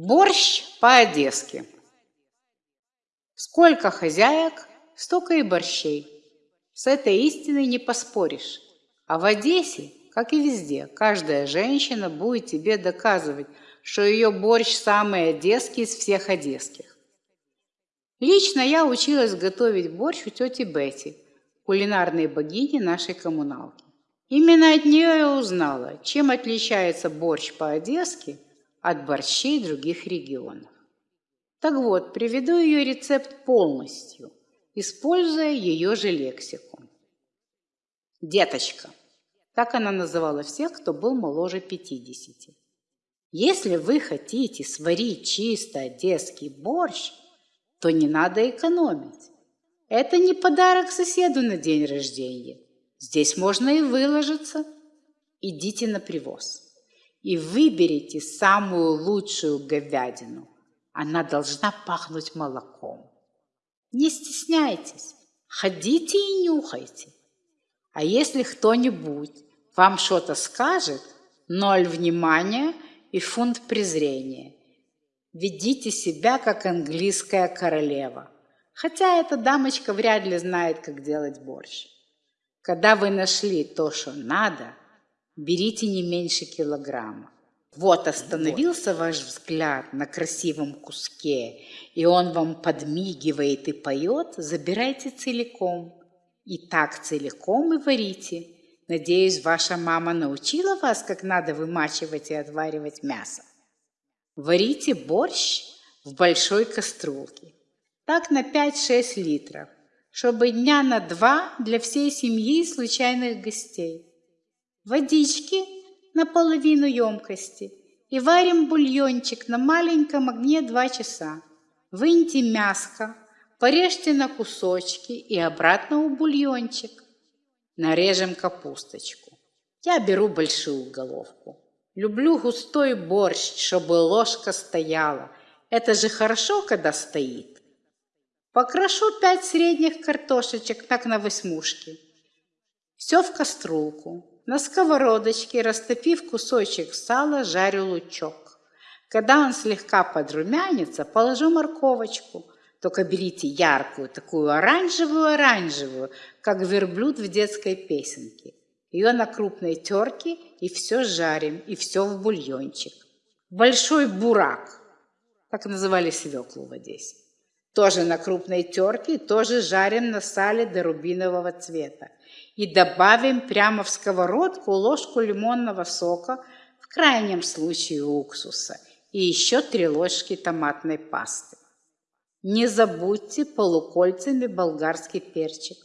Борщ по-одесски. Сколько хозяек, столько и борщей. С этой истиной не поспоришь. А в Одессе, как и везде, каждая женщина будет тебе доказывать, что ее борщ самый одесский из всех одесских. Лично я училась готовить борщ у тети Бетти, кулинарной богини нашей коммуналки. Именно от нее я узнала, чем отличается борщ по-одесски – от борщей других регионов. Так вот, приведу ее рецепт полностью, используя ее же лексику. Деточка. Так она называла всех, кто был моложе 50. Если вы хотите сварить чисто одесский борщ, то не надо экономить. Это не подарок соседу на день рождения. Здесь можно и выложиться. Идите на привоз и выберите самую лучшую говядину. Она должна пахнуть молоком. Не стесняйтесь, ходите и нюхайте. А если кто-нибудь вам что-то скажет, ноль внимания и фунт презрения. Ведите себя, как английская королева. Хотя эта дамочка вряд ли знает, как делать борщ. Когда вы нашли то, что надо – берите не меньше килограмма. Вот остановился ваш взгляд на красивом куске, и он вам подмигивает и поет, забирайте целиком. И так целиком и варите. Надеюсь, ваша мама научила вас, как надо вымачивать и отваривать мясо. Варите борщ в большой кастрюльке. Так на 5-6 литров, чтобы дня на два для всей семьи и случайных гостей водички на половину емкости и варим бульончик на маленьком огне 2 часа. Выньте мяско, порежьте на кусочки и обратно в бульончик. Нарежем капусточку. Я беру большую головку. Люблю густой борщ, чтобы ложка стояла. Это же хорошо, когда стоит. Покрошу пять средних картошечек так на восьмушки. Все в кастрюльку. На сковородочке, растопив кусочек сала, жарю лучок. Когда он слегка подрумянится, положу морковочку. Только берите яркую, такую оранжевую-оранжевую, как верблюд в детской песенке. Ее на крупной терке и все жарим, и все в бульончик. Большой бурак, так называли свеклу в Одессе. Тоже на крупной терке, тоже жарим на сале до рубинового цвета и добавим прямо в сковородку ложку лимонного сока, в крайнем случае уксуса, и еще три ложки томатной пасты. Не забудьте полукольцами болгарский перчик,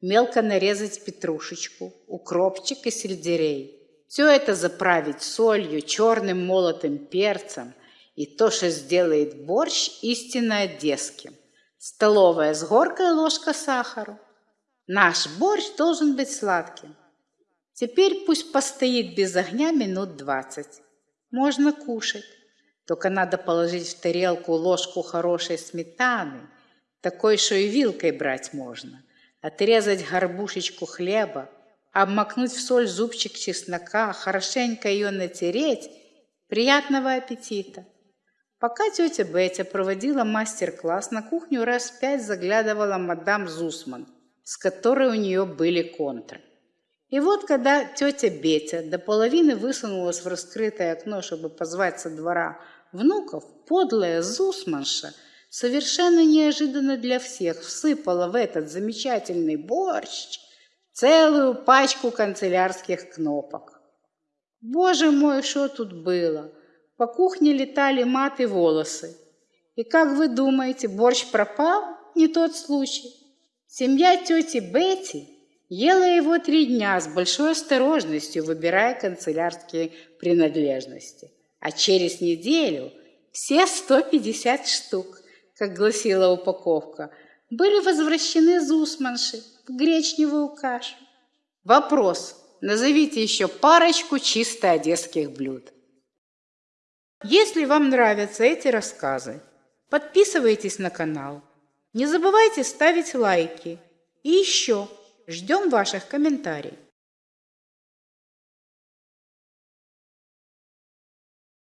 мелко нарезать петрушечку, укропчик и сельдерей. Все это заправить солью, черным молотым перцем, и то, что сделает борщ истинно одесским. Столовая с горкой ложка сахара – Наш борщ должен быть сладким. Теперь пусть постоит без огня минут двадцать. Можно кушать. Только надо положить в тарелку ложку хорошей сметаны, такой, что и вилкой брать можно, отрезать горбушечку хлеба, обмакнуть в соль зубчик чеснока, хорошенько ее натереть. Приятного аппетита! Пока тетя Бетя проводила мастер-класс, на кухню раз пять заглядывала мадам Зусман – с которой у нее были контры. И вот, когда тетя Бетя до половины высунулась в раскрытое окно, чтобы позвать со двора внуков, подлая Зусманша совершенно неожиданно для всех всыпала в этот замечательный борщ целую пачку канцелярских кнопок. Боже мой, что тут было? По кухне летали маты волосы. И как вы думаете, борщ пропал? Не тот случай. Семья тети Бетти ела его три дня с большой осторожностью, выбирая канцелярские принадлежности. А через неделю все 150 штук, как гласила упаковка, были возвращены Зусманши в гречневую кашу. Вопрос. Назовите еще парочку чисто одесских блюд. Если вам нравятся эти рассказы, подписывайтесь на канал – не забывайте ставить лайки. И еще ждем ваших комментариев.